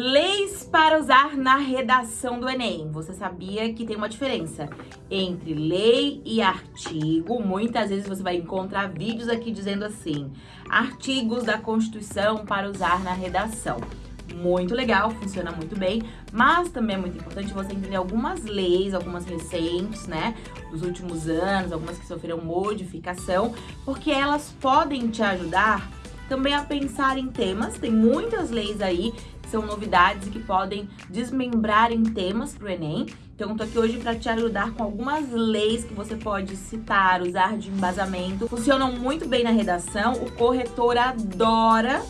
Leis para usar na redação do Enem. Você sabia que tem uma diferença entre lei e artigo? Muitas vezes você vai encontrar vídeos aqui dizendo assim, artigos da Constituição para usar na redação. Muito legal, funciona muito bem, mas também é muito importante você entender algumas leis, algumas recentes, né, dos últimos anos, algumas que sofreram modificação, porque elas podem te ajudar também a pensar em temas, tem muitas leis aí são novidades que podem desmembrar em temas para o Enem. Então, tô aqui hoje para te ajudar com algumas leis que você pode citar, usar de embasamento. Funcionam muito bem na redação, o corretor adora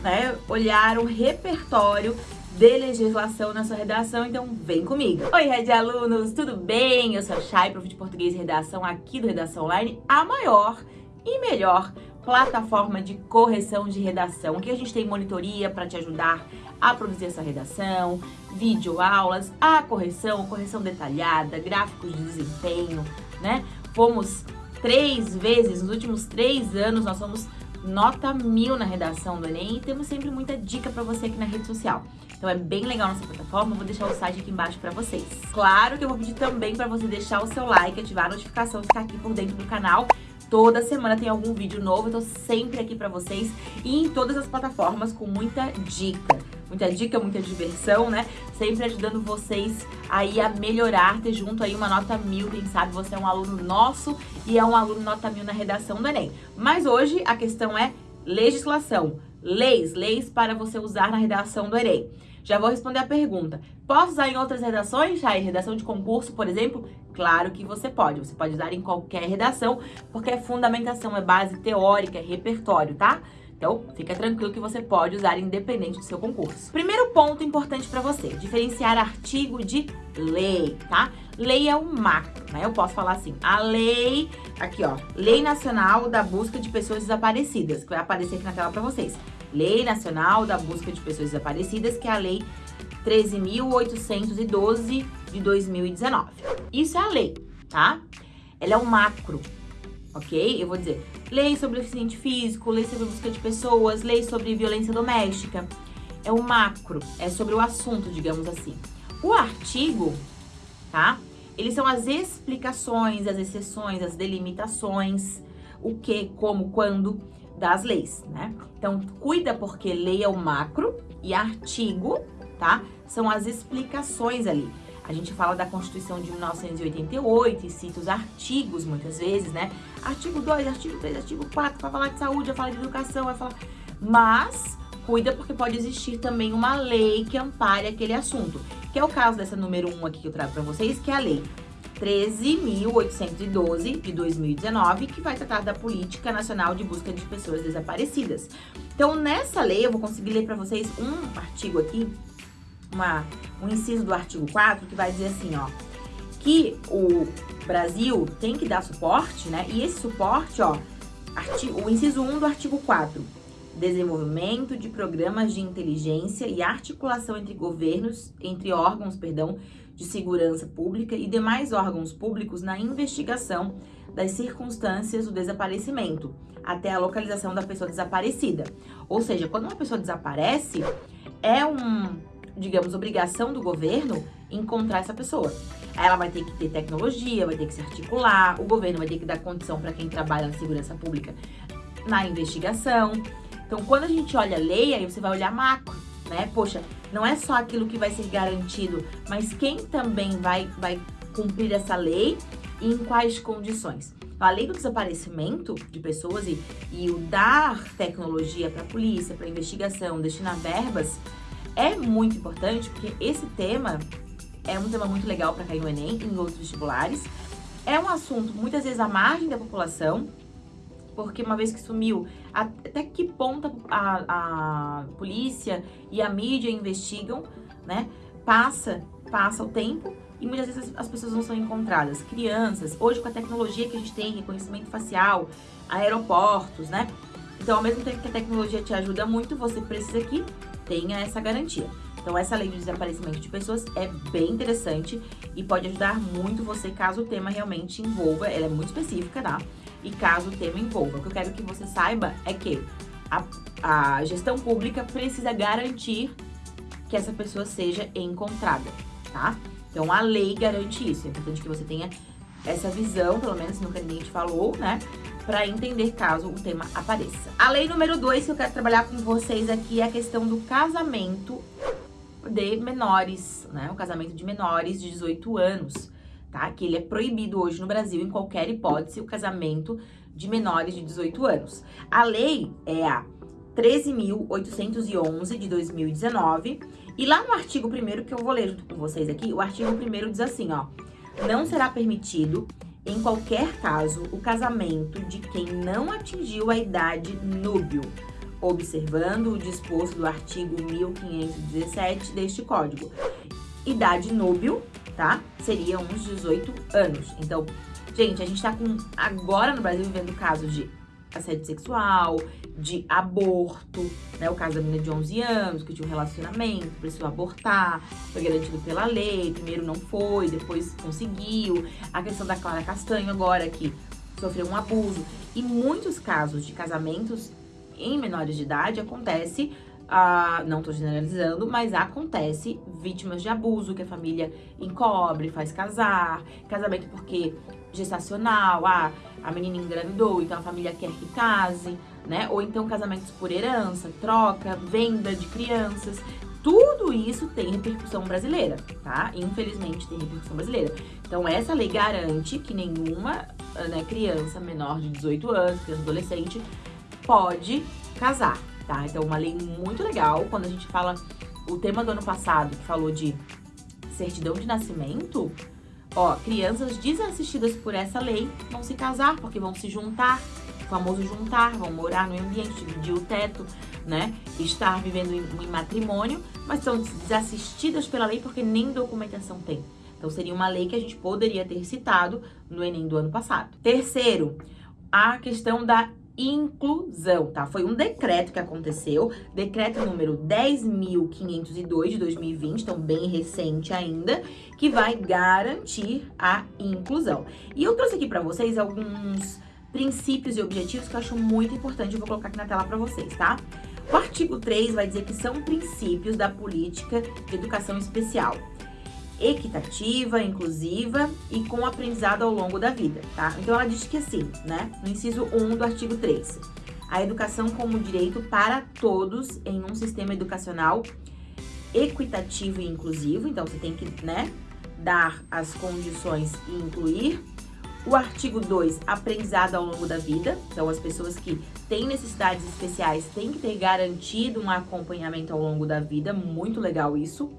né, olhar o repertório de legislação na sua redação, então vem comigo. Oi, Red Alunos, tudo bem? Eu sou a Chay, prof de Português e Redação aqui do Redação Online, a maior e melhor plataforma de correção de redação, que a gente tem monitoria para te ajudar a produzir essa redação, vídeo aulas, a correção, correção detalhada, gráficos de desempenho, né? Fomos três vezes, nos últimos três anos, nós somos nota mil na redação do Enem e temos sempre muita dica para você aqui na rede social. Então é bem legal nossa plataforma, vou deixar o site aqui embaixo para vocês. Claro que eu vou pedir também para você deixar o seu like, ativar a notificação, ficar aqui por dentro do canal Toda semana tem algum vídeo novo, eu tô sempre aqui pra vocês e em todas as plataformas com muita dica. Muita dica, muita diversão, né? Sempre ajudando vocês aí a melhorar, ter junto aí uma nota mil. Quem sabe você é um aluno nosso e é um aluno nota mil na redação do Enem. Mas hoje a questão é legislação. Leis, leis para você usar na redação do Enem. Já vou responder a pergunta. Posso usar em outras redações? Em redação de concurso, por exemplo? Claro que você pode. Você pode usar em qualquer redação, porque é fundamentação, é base teórica, é repertório, tá? Então, fica tranquilo que você pode usar independente do seu concurso. Primeiro ponto importante para você, diferenciar artigo de lei, tá? Lei é macro, né? Eu posso falar assim, a lei, aqui ó, Lei Nacional da Busca de Pessoas Desaparecidas, que vai aparecer aqui na tela para vocês. Lei Nacional da Busca de Pessoas Desaparecidas, que é a Lei 13.812 de 2019. Isso é a lei, tá? Ela é um macro, ok? Eu vou dizer lei sobre deficiente físico, lei sobre busca de pessoas, lei sobre violência doméstica. É o macro, é sobre o assunto, digamos assim. O artigo, tá? Eles são as explicações, as exceções, as delimitações, o que, como, quando das leis, né? Então, cuida porque lei é o macro e artigo, tá? São as explicações ali. A gente fala da Constituição de 1988 e cita os artigos muitas vezes, né? Artigo 2, artigo 3, artigo 4, vai falar de saúde, vai falar de educação, vai falar... Mas, cuida porque pode existir também uma lei que ampare aquele assunto. Que é o caso dessa número 1 aqui que eu trago para vocês, que é a lei 13.812 de 2019, que vai tratar da Política Nacional de Busca de Pessoas Desaparecidas. Então, nessa lei, eu vou conseguir ler para vocês um artigo aqui, uma, um inciso do artigo 4, que vai dizer assim, ó, que o Brasil tem que dar suporte, né? E esse suporte, ó, artigo, o inciso 1 do artigo 4, desenvolvimento de programas de inteligência e articulação entre governos, entre órgãos, perdão, de segurança pública e demais órgãos públicos na investigação das circunstâncias do desaparecimento até a localização da pessoa desaparecida. Ou seja, quando uma pessoa desaparece, é um, digamos, obrigação do governo encontrar essa pessoa. Ela vai ter que ter tecnologia, vai ter que se articular, o governo vai ter que dar condição para quem trabalha na segurança pública na investigação. Então, quando a gente olha a lei, aí você vai olhar macro, né? Poxa, não é só aquilo que vai ser garantido, mas quem também vai, vai cumprir essa lei e em quais condições. A lei do desaparecimento de pessoas e, e o dar tecnologia para a polícia, para investigação, destinar verbas, é muito importante, porque esse tema é um tema muito legal para cair no Enem e em outros vestibulares. É um assunto muitas vezes à margem da população, porque uma vez que sumiu, até que ponto a, a polícia e a mídia investigam, né? Passa, passa o tempo e muitas vezes as pessoas não são encontradas. Crianças, hoje com a tecnologia que a gente tem, reconhecimento facial, aeroportos, né? Então, ao mesmo tempo que a tecnologia te ajuda muito, você precisa que tenha essa garantia. Então, essa lei de desaparecimento de pessoas é bem interessante e pode ajudar muito você caso o tema realmente envolva, ela é muito específica, tá? E caso o tema envolva. O que eu quero que você saiba é que a, a gestão pública precisa garantir que essa pessoa seja encontrada, tá? Então a lei garante isso. É importante que você tenha essa visão, pelo menos nunca ninguém te falou, né? Para entender caso o tema apareça. A lei número 2 que eu quero trabalhar com vocês aqui é a questão do casamento de menores, né? O casamento de menores de 18 anos, tá? Que ele é proibido hoje no Brasil, em qualquer hipótese, o casamento de menores de 18 anos. A lei é a 13.811 de 2019. E lá no artigo 1 que eu vou ler junto com vocês aqui, o artigo 1 diz assim, ó. Não será permitido, em qualquer caso, o casamento de quem não atingiu a idade núbio, observando o disposto do artigo 1517 deste Código. Idade núbio, tá? Seria uns 18 anos. Então, gente, a gente tá com, agora no Brasil vivendo casos de assédio sexual, de aborto, né? O caso da menina de 11 anos, que tinha um relacionamento, precisou abortar, foi garantido pela lei, primeiro não foi, depois conseguiu. A questão da Clara Castanho agora, que sofreu um abuso. E muitos casos de casamentos em menores de idade acontece ah, não tô generalizando, mas acontece vítimas de abuso que a família encobre, faz casar, casamento porque gestacional, ah, a menina engravidou, então a família quer que case, né? Ou então casamentos por herança, troca, venda de crianças. Tudo isso tem repercussão brasileira, tá? Infelizmente tem repercussão brasileira. Então essa lei garante que nenhuma né, criança menor de 18 anos, criança adolescente, pode casar, tá? Então uma lei muito legal. Quando a gente fala o tema do ano passado, que falou de certidão de nascimento, Ó, crianças desassistidas por essa lei vão se casar, porque vão se juntar, o famoso juntar, vão morar no ambiente, dividir o teto, né? Estar vivendo em, matrimônio, mas são desassistidas pela lei porque nem documentação tem. Então, seria uma lei que a gente poderia ter citado no Enem do ano passado. Terceiro, a questão da inclusão, tá? Foi um decreto que aconteceu, decreto número 10.502 de 2020, então bem recente ainda, que vai garantir a inclusão. E eu trouxe aqui para vocês alguns princípios e objetivos que eu acho muito importante, eu vou colocar aqui na tela para vocês, tá? O artigo 3 vai dizer que são princípios da política de educação especial equitativa, inclusiva e com aprendizado ao longo da vida, tá? Então ela diz que assim, né, no inciso 1 do artigo 3, a educação como direito para todos em um sistema educacional equitativo e inclusivo, então você tem que, né, dar as condições e incluir. O artigo 2, aprendizado ao longo da vida, então as pessoas que têm necessidades especiais têm que ter garantido um acompanhamento ao longo da vida, muito legal isso.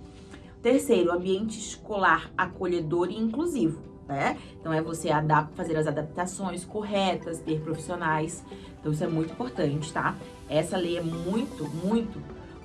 Terceiro, ambiente escolar acolhedor e inclusivo, né? Então, é você fazer as adaptações corretas, ter profissionais. Então, isso é muito importante, tá? Essa lei é muito, muito,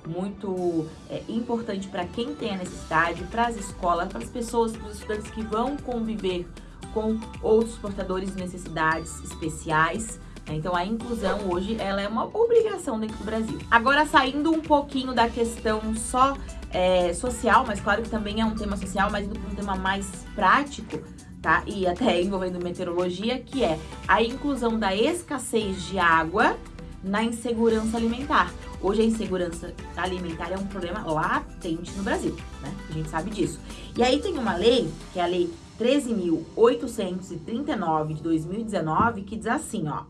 muito é, importante para quem tem a necessidade, para as escolas, para as pessoas, para os estudantes que vão conviver com outros portadores de necessidades especiais. Né? Então, a inclusão hoje, ela é uma obrigação dentro do Brasil. Agora, saindo um pouquinho da questão só é, social, mas claro que também é um tema social, mas um tema mais prático, tá? E até envolvendo meteorologia, que é a inclusão da escassez de água na insegurança alimentar. Hoje a insegurança alimentar é um problema latente no Brasil, né? A gente sabe disso. E aí tem uma lei, que é a lei 13.839 de 2019, que diz assim, ó,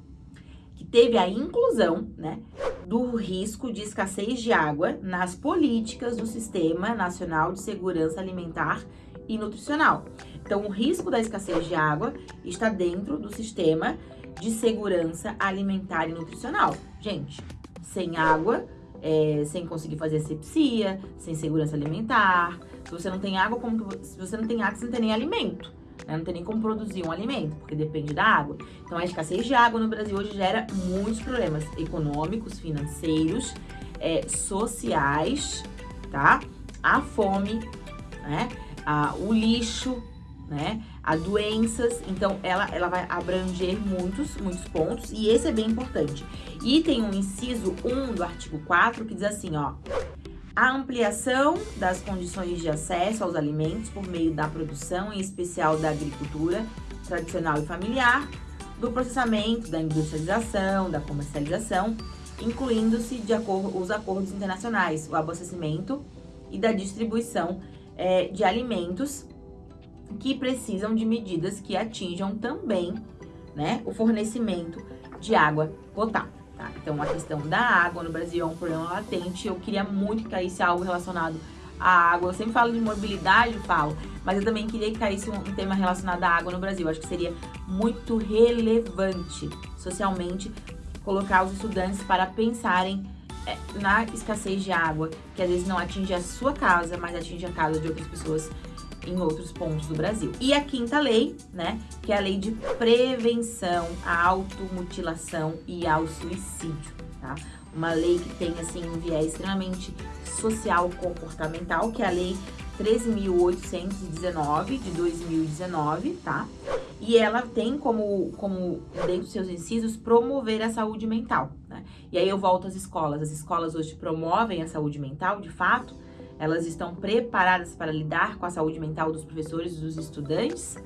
teve a inclusão, né, do risco de escassez de água nas políticas do Sistema Nacional de Segurança Alimentar e Nutricional. Então, o risco da escassez de água está dentro do Sistema de Segurança Alimentar e Nutricional. Gente, sem água, é, sem conseguir fazer asepsia, sem segurança alimentar. Se você não tem água, como que, se você não tem água, você não tem nem alimento. Né? Não tem nem como produzir um alimento, porque depende da água. Então, a escassez de água no Brasil hoje gera muitos problemas econômicos, financeiros, é, sociais, tá? A fome, né? A, o lixo, né? A doenças, então ela, ela vai abranger muitos, muitos pontos e esse é bem importante. E tem um inciso 1 do artigo 4 que diz assim, ó, a ampliação das condições de acesso aos alimentos por meio da produção, em especial da agricultura tradicional e familiar, do processamento, da industrialização, da comercialização, incluindo-se de acordo, os acordos internacionais, o abastecimento e da distribuição é, de alimentos que precisam de medidas que atinjam também né, o fornecimento de água potável. Tá? Então, a questão da água no Brasil é um problema latente. Eu queria muito que caísse algo relacionado à água. Eu sempre falo de mobilidade, falo, mas eu também queria que caísse um, um tema relacionado à água no Brasil. Eu acho que seria muito relevante socialmente colocar os estudantes para pensarem é, na escassez de água, que às vezes não atinge a sua casa, mas atinge a casa de outras pessoas em outros pontos do Brasil. E a quinta lei, né, que é a lei de prevenção à automutilação e ao suicídio, tá? Uma lei que tem, assim, um viés extremamente social comportamental, que é a lei 13.819 de 2019, tá? E ela tem como, como, dentro dos seus incisos, promover a saúde mental, né? E aí eu volto às escolas. As escolas hoje promovem a saúde mental, de fato, elas estão preparadas para lidar com a saúde mental dos professores e dos estudantes,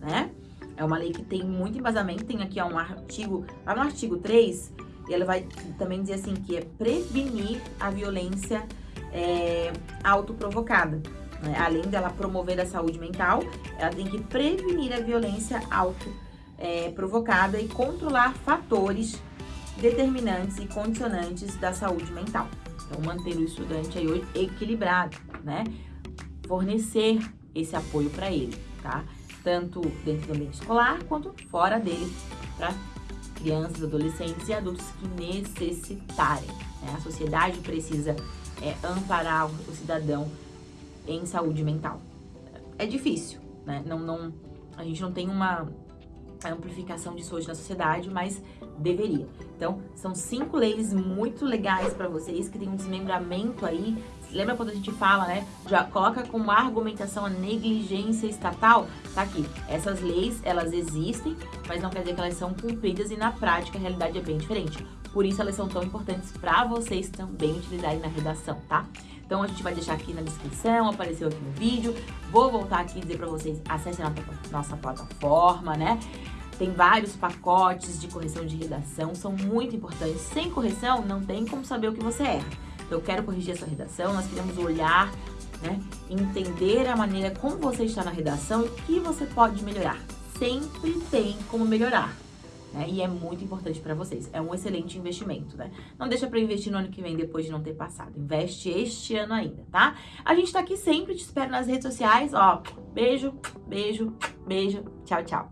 né? É uma lei que tem muito embasamento, tem aqui um artigo, lá no artigo 3, ela vai também dizer assim, que é prevenir a violência é, autoprovocada. Né? Além dela promover a saúde mental, ela tem que prevenir a violência autoprovocada é, e controlar fatores determinantes e condicionantes da saúde mental. Então, manter o estudante aí equilibrado, né? Fornecer esse apoio para ele, tá? Tanto dentro do ambiente escolar, quanto fora dele, para crianças, adolescentes e adultos que necessitarem. Né? A sociedade precisa é, amparar o cidadão em saúde mental. É difícil, né? Não, não, a gente não tem uma amplificação disso hoje na sociedade, mas deveria. Então, são cinco leis muito legais para vocês, que tem um desmembramento aí. Lembra quando a gente fala, né? Já coloca como argumentação a negligência estatal? Tá aqui. Essas leis, elas existem, mas não quer dizer que elas são cumpridas e na prática a realidade é bem diferente. Por isso elas são tão importantes para vocês também utilizarem na redação, tá? Então a gente vai deixar aqui na descrição, apareceu aqui no vídeo. Vou voltar aqui e dizer para vocês, acessem a nossa plataforma, né? Tem vários pacotes de correção de redação, são muito importantes. Sem correção, não tem como saber o que você erra. Então, eu quero corrigir a sua redação, nós queremos olhar, né, entender a maneira como você está na redação e o que você pode melhorar. Sempre tem como melhorar. Né? E é muito importante para vocês. É um excelente investimento, né? Não deixa para investir no ano que vem depois de não ter passado. Investe este ano ainda, tá? A gente tá aqui sempre, te espero nas redes sociais, ó. Beijo, beijo, beijo. Tchau, tchau.